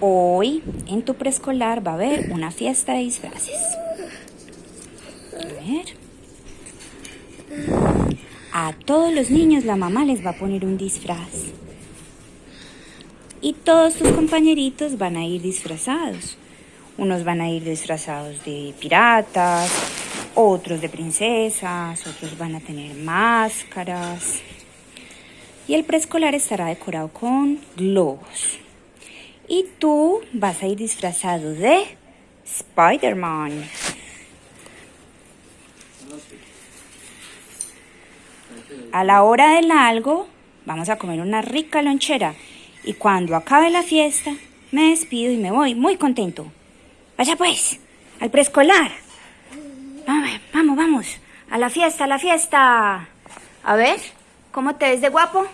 Hoy en tu preescolar va a haber una fiesta de disfraces. A ver. A todos los niños la mamá les va a poner un disfraz. Y todos tus compañeritos van a ir disfrazados. Unos van a ir disfrazados de piratas, otros de princesas, otros van a tener máscaras. Y el preescolar estará decorado con globos. Y tú vas a ir disfrazado de Spider-Man. A la hora del algo, vamos a comer una rica lonchera. Y cuando acabe la fiesta, me despido y me voy muy contento. Vaya pues, al preescolar. Vamos, vamos. A la fiesta, a la fiesta. A ver, ¿cómo te ves de guapo?